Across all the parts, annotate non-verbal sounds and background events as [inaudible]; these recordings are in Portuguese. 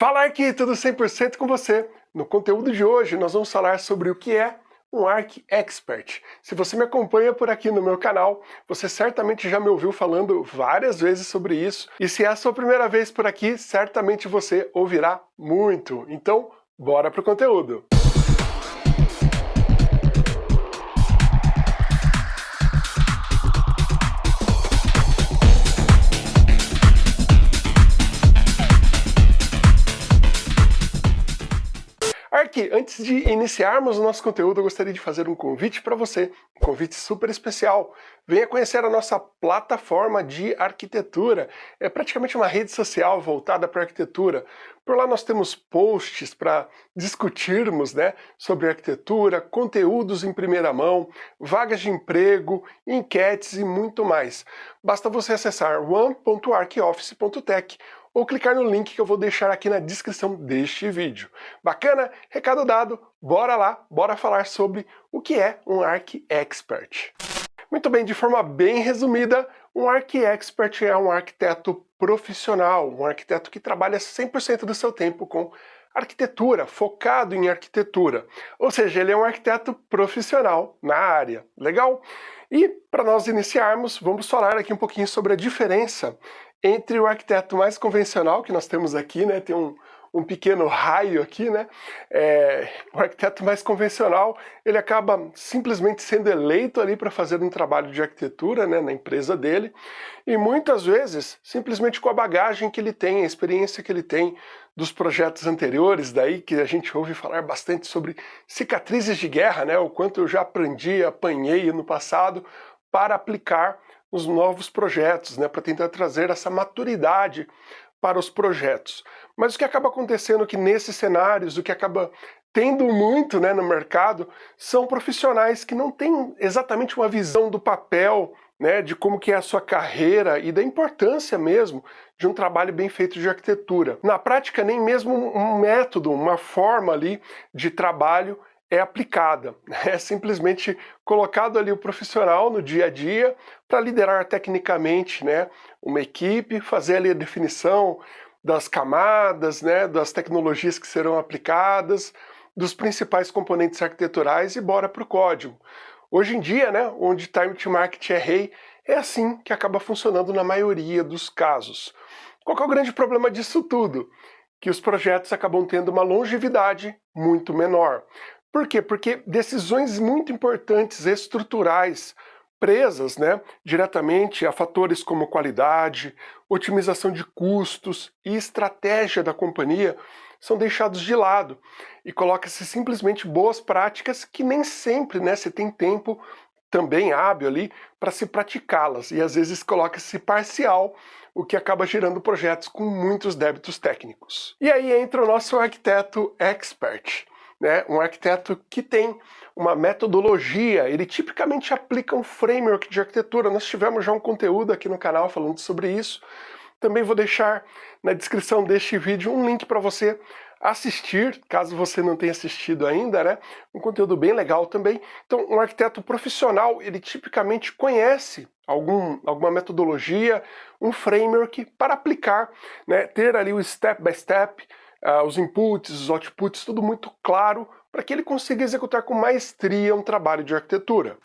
Fala aqui, tudo 100% com você. No conteúdo de hoje nós vamos falar sobre o que é um Arc Expert. Se você me acompanha por aqui no meu canal, você certamente já me ouviu falando várias vezes sobre isso, e se é a sua primeira vez por aqui, certamente você ouvirá muito. Então, bora pro conteúdo! Ark, antes de iniciarmos o nosso conteúdo, eu gostaria de fazer um convite para você, um convite super especial. Venha conhecer a nossa plataforma de arquitetura. É praticamente uma rede social voltada para arquitetura. Por lá nós temos posts para discutirmos né, sobre arquitetura, conteúdos em primeira mão, vagas de emprego, enquetes e muito mais. Basta você acessar one.arcoffice.tech ou clicar no link que eu vou deixar aqui na descrição deste vídeo. Bacana? Recado dado, bora lá, bora falar sobre o que é um Arc Expert. Muito bem, de forma bem resumida, um Arc Expert é um arquiteto profissional, um arquiteto que trabalha 100% do seu tempo com arquitetura, focado em arquitetura. Ou seja, ele é um arquiteto profissional na área. Legal? E para nós iniciarmos, vamos falar aqui um pouquinho sobre a diferença entre o arquiteto mais convencional que nós temos aqui, né, tem um, um pequeno raio aqui, né, é, o arquiteto mais convencional, ele acaba simplesmente sendo eleito ali para fazer um trabalho de arquitetura, né, na empresa dele, e muitas vezes, simplesmente com a bagagem que ele tem, a experiência que ele tem dos projetos anteriores, daí que a gente ouve falar bastante sobre cicatrizes de guerra, né, o quanto eu já aprendi, apanhei no passado, para aplicar nos novos projetos, né, para tentar trazer essa maturidade para os projetos. Mas o que acaba acontecendo é que nesses cenários, o que acaba tendo muito né, no mercado, são profissionais que não têm exatamente uma visão do papel, né, de como que é a sua carreira e da importância mesmo de um trabalho bem feito de arquitetura. Na prática, nem mesmo um método, uma forma ali de trabalho é aplicada. [laughs] É simplesmente colocado ali o profissional no dia a dia para liderar tecnicamente né, uma equipe, fazer ali a definição das camadas, né, das tecnologias que serão aplicadas, dos principais componentes arquiteturais e bora para o código. Hoje em dia, né, onde time to market é rei, é assim que acaba funcionando na maioria dos casos. Qual é o grande problema disso tudo? Que os projetos acabam tendo uma longevidade muito menor. Por quê? Porque decisões muito importantes estruturais presas né, diretamente a fatores como qualidade, otimização de custos e estratégia da companhia são deixados de lado e coloca-se simplesmente boas práticas que nem sempre né, se tem tempo também hábil ali para se praticá-las e às vezes coloca-se parcial, o que acaba gerando projetos com muitos débitos técnicos. E aí entra o nosso arquiteto expert né, um arquiteto que tem uma metodologia, ele tipicamente aplica um framework de arquitetura. Nós tivemos já um conteúdo aqui no canal falando sobre isso. Também vou deixar na descrição deste vídeo um link para você assistir, caso você não tenha assistido ainda, né? Um conteúdo bem legal também. Então, um arquiteto profissional, ele tipicamente conhece algum, alguma metodologia, um framework para aplicar, né? Ter ali o step by step, uh, os inputs, os outputs, tudo muito claro para que ele consiga executar com maestria um trabalho de arquitetura.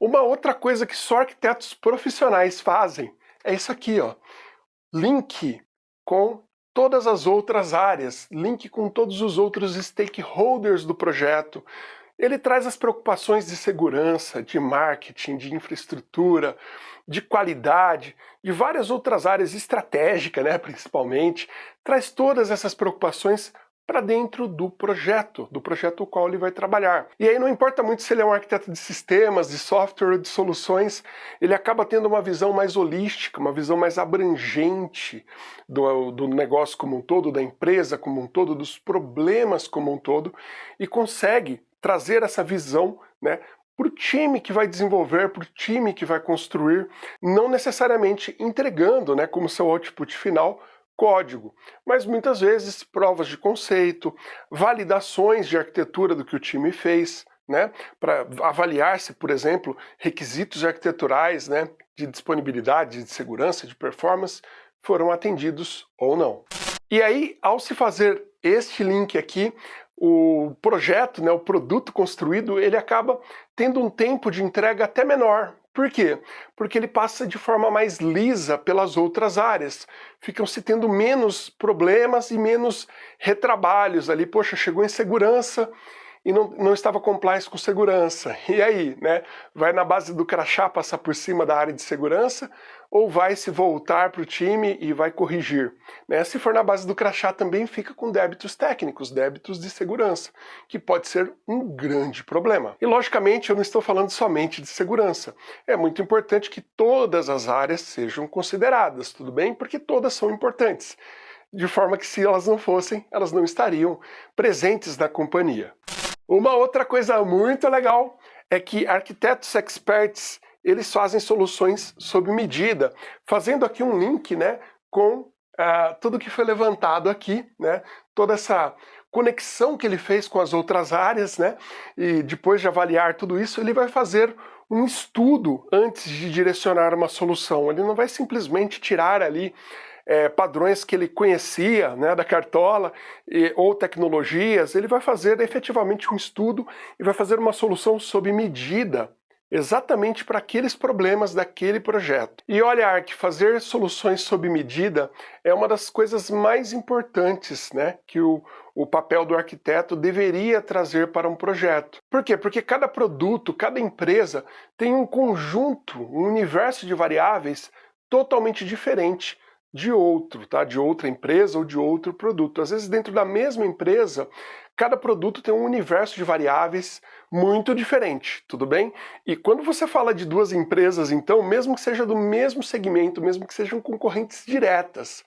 Uma outra coisa que só arquitetos profissionais fazem é isso aqui, ó. Link com todas as outras áreas, link com todos os outros stakeholders do projeto, ele traz as preocupações de segurança, de marketing, de infraestrutura, de qualidade, e várias outras áreas estratégicas, né, principalmente, traz todas essas preocupações para dentro do projeto, do projeto o qual ele vai trabalhar. E aí não importa muito se ele é um arquiteto de sistemas, de software, de soluções, ele acaba tendo uma visão mais holística, uma visão mais abrangente do, do negócio como um todo, da empresa como um todo, dos problemas como um todo, e consegue trazer essa visão né, para o time que vai desenvolver, para o time que vai construir, não necessariamente entregando né, como seu output final código, mas muitas vezes provas de conceito, validações de arquitetura do que o time fez, né, para avaliar se, por exemplo, requisitos arquiteturais né, de disponibilidade, de segurança, de performance foram atendidos ou não. E aí, ao se fazer este link aqui, o projeto, né, o produto construído, ele acaba tendo um tempo de entrega até menor. Por quê? Porque ele passa de forma mais lisa pelas outras áreas. Ficam se tendo menos problemas e menos retrabalhos ali. Poxa, chegou em segurança, e não, não estava compliance com segurança. E aí, né? Vai na base do crachá passar por cima da área de segurança ou vai se voltar para o time e vai corrigir? Né? Se for na base do crachá também fica com débitos técnicos, débitos de segurança, que pode ser um grande problema. E logicamente eu não estou falando somente de segurança. É muito importante que todas as áreas sejam consideradas, tudo bem? Porque todas são importantes de forma que se elas não fossem, elas não estariam presentes na companhia. Uma outra coisa muito legal é que arquitetos experts eles fazem soluções sob medida, fazendo aqui um link né, com uh, tudo que foi levantado aqui, né, toda essa conexão que ele fez com as outras áreas, né, e depois de avaliar tudo isso, ele vai fazer um estudo antes de direcionar uma solução. Ele não vai simplesmente tirar ali é, padrões que ele conhecia né, da cartola e, ou tecnologias, ele vai fazer efetivamente um estudo e vai fazer uma solução sob medida exatamente para aqueles problemas daquele projeto. E olha, que fazer soluções sob medida é uma das coisas mais importantes né, que o, o papel do arquiteto deveria trazer para um projeto. Por quê? Porque cada produto, cada empresa tem um conjunto, um universo de variáveis totalmente diferente de outro, tá? de outra empresa ou de outro produto. Às vezes dentro da mesma empresa, cada produto tem um universo de variáveis muito diferente, tudo bem? E quando você fala de duas empresas, então, mesmo que seja do mesmo segmento, mesmo que sejam concorrentes diretas,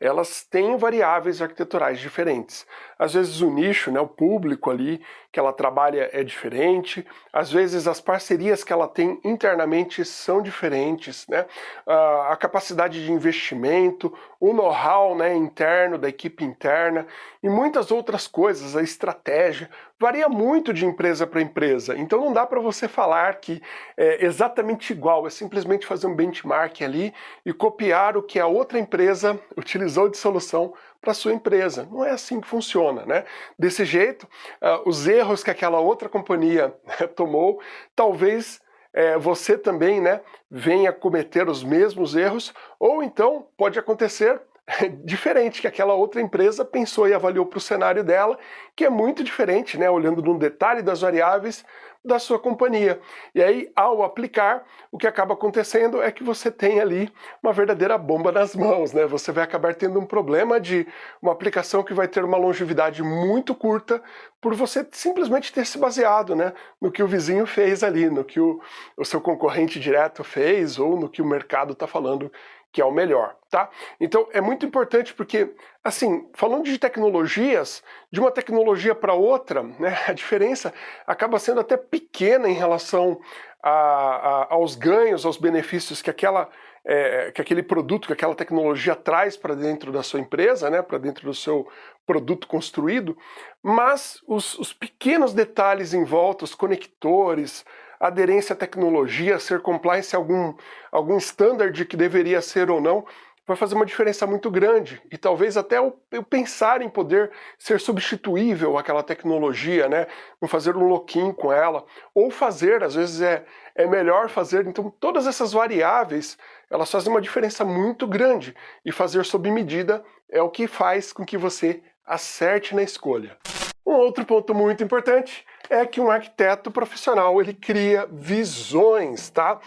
elas têm variáveis arquiteturais diferentes. Às vezes o nicho, né, o público ali que ela trabalha é diferente, às vezes as parcerias que ela tem internamente são diferentes, né? a capacidade de investimento, o know-how né, interno da equipe interna e muitas outras coisas, a estratégia, varia muito de empresa para empresa, então não dá para você falar que é exatamente igual, é simplesmente fazer um benchmark ali e copiar o que a outra empresa utilizou de solução para sua empresa. Não é assim que funciona, né? Desse jeito, uh, os erros que aquela outra companhia [laughs] tomou, talvez é, você também né, venha cometer os mesmos erros, ou então pode acontecer [laughs] diferente, que aquela outra empresa pensou e avaliou para o cenário dela, que é muito diferente, né, olhando num detalhe das variáveis da sua companhia. E aí, ao aplicar, o que acaba acontecendo é que você tem ali uma verdadeira bomba nas mãos, né? Você vai acabar tendo um problema de uma aplicação que vai ter uma longevidade muito curta por você simplesmente ter se baseado né, no que o vizinho fez ali, no que o, o seu concorrente direto fez ou no que o mercado está falando que é o melhor, tá? Então é muito importante porque, assim, falando de tecnologias, de uma tecnologia para outra, né, [laughs] a diferença acaba sendo até pequena em relação a, a, aos ganhos, aos benefícios que aquela é, que aquele produto, que aquela tecnologia traz para dentro da sua empresa, né, para dentro do seu produto construído, mas os, os pequenos detalhes em volta, os conectores, aderência à tecnologia, ser compliance algum, algum standard que deveria ser ou não, vai fazer uma diferença muito grande. E talvez até eu, eu pensar em poder ser substituível àquela tecnologia, né? Não fazer um lock-in com ela. Ou fazer, às vezes é, é melhor fazer. Então todas essas variáveis, elas fazem uma diferença muito grande. E fazer sob medida é o que faz com que você acerte na escolha. Um outro ponto muito importante é que um arquiteto profissional ele cria visões, tá?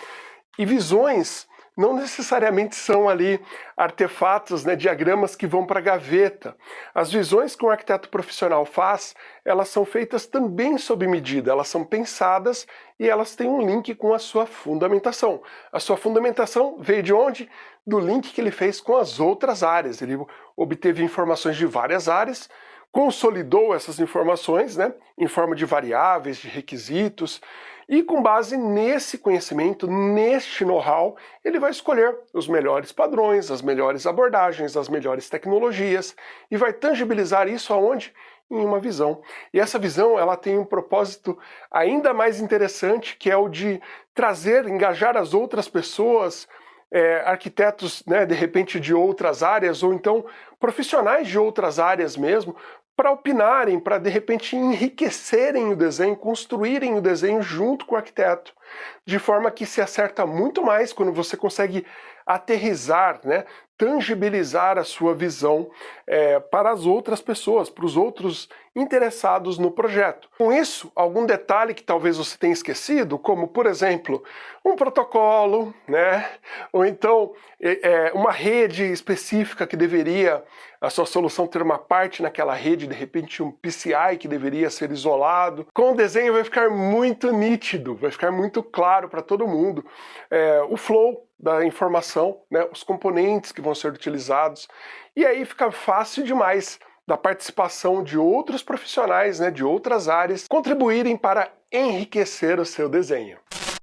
E visões não necessariamente são ali artefatos, né, diagramas que vão para a gaveta. As visões que um arquiteto profissional faz, elas são feitas também sob medida, elas são pensadas e elas têm um link com a sua fundamentação. A sua fundamentação veio de onde? Do link que ele fez com as outras áreas. Ele obteve informações de várias áreas, consolidou essas informações né, em forma de variáveis, de requisitos, e com base nesse conhecimento, neste know-how, ele vai escolher os melhores padrões, as melhores abordagens, as melhores tecnologias, e vai tangibilizar isso aonde? Em uma visão. E essa visão ela tem um propósito ainda mais interessante, que é o de trazer, engajar as outras pessoas é, arquitetos, né, de repente, de outras áreas, ou então profissionais de outras áreas mesmo, para opinarem, para de repente enriquecerem o desenho, construírem o desenho junto com o arquiteto, de forma que se acerta muito mais quando você consegue aterrizar, né, tangibilizar a sua visão é, para as outras pessoas, para os outros interessados no projeto. Com isso, algum detalhe que talvez você tenha esquecido, como por exemplo, um protocolo, né? ou então é, uma rede específica que deveria, a sua solução ter uma parte naquela rede, de repente um PCI que deveria ser isolado. Com o desenho vai ficar muito nítido, vai ficar muito claro para todo mundo. É, o flow da informação, né, os componentes que vão ser utilizados, e aí fica fácil demais da participação de outros profissionais, né, de outras áreas, contribuírem para enriquecer o seu desenho.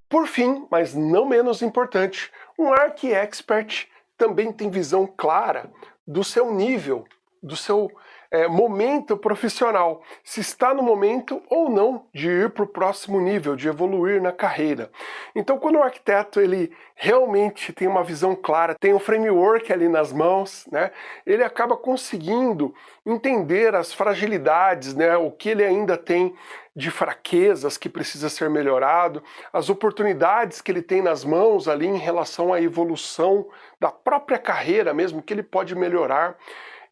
Por fim, mas não menos importante, um Arc Expert também tem visão clara do seu nível, do seu é, momento profissional, se está no momento ou não de ir para o próximo nível, de evoluir na carreira. Então quando o arquiteto ele realmente tem uma visão clara, tem um framework ali nas mãos, né, ele acaba conseguindo entender as fragilidades, né, o que ele ainda tem de fraquezas que precisa ser melhorado, as oportunidades que ele tem nas mãos ali em relação à evolução da própria carreira mesmo, que ele pode melhorar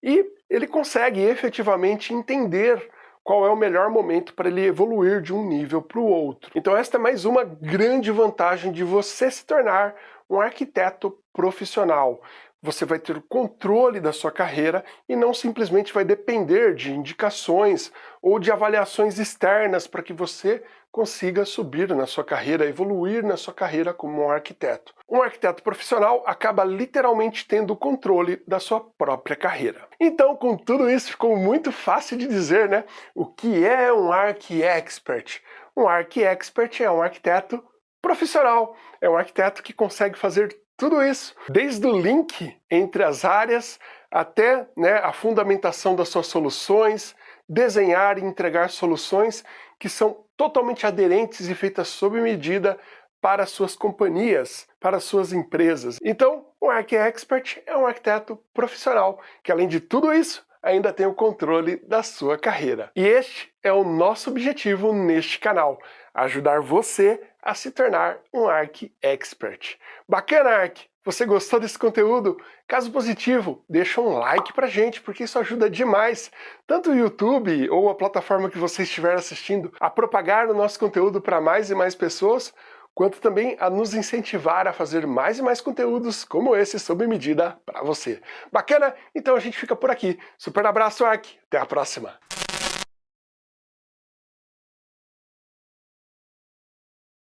e ele consegue efetivamente entender qual é o melhor momento para ele evoluir de um nível para o outro. Então esta é mais uma grande vantagem de você se tornar um arquiteto profissional. Você vai ter o controle da sua carreira e não simplesmente vai depender de indicações ou de avaliações externas para que você consiga subir na sua carreira, evoluir na sua carreira como um arquiteto. Um arquiteto profissional acaba literalmente tendo o controle da sua própria carreira. Então, com tudo isso, ficou muito fácil de dizer, né? O que é um Arch Expert? Um Arch Expert é um arquiteto profissional, é um arquiteto que consegue fazer tudo isso, desde o link entre as áreas até né, a fundamentação das suas soluções, desenhar e entregar soluções que são totalmente aderentes e feitas sob medida para suas companhias, para suas empresas. Então, o Arch Expert é um arquiteto profissional que, além de tudo isso, ainda tem o controle da sua carreira. E este é o nosso objetivo neste canal, ajudar você a se tornar um Arc Expert. Bacana, Arc? Você gostou desse conteúdo? Caso positivo, deixa um like pra gente, porque isso ajuda demais, tanto o YouTube ou a plataforma que você estiver assistindo, a propagar o nosso conteúdo para mais e mais pessoas, quanto também a nos incentivar a fazer mais e mais conteúdos como esse sob medida para você. Bacana? Então a gente fica por aqui. Super abraço, Ark. Até a próxima.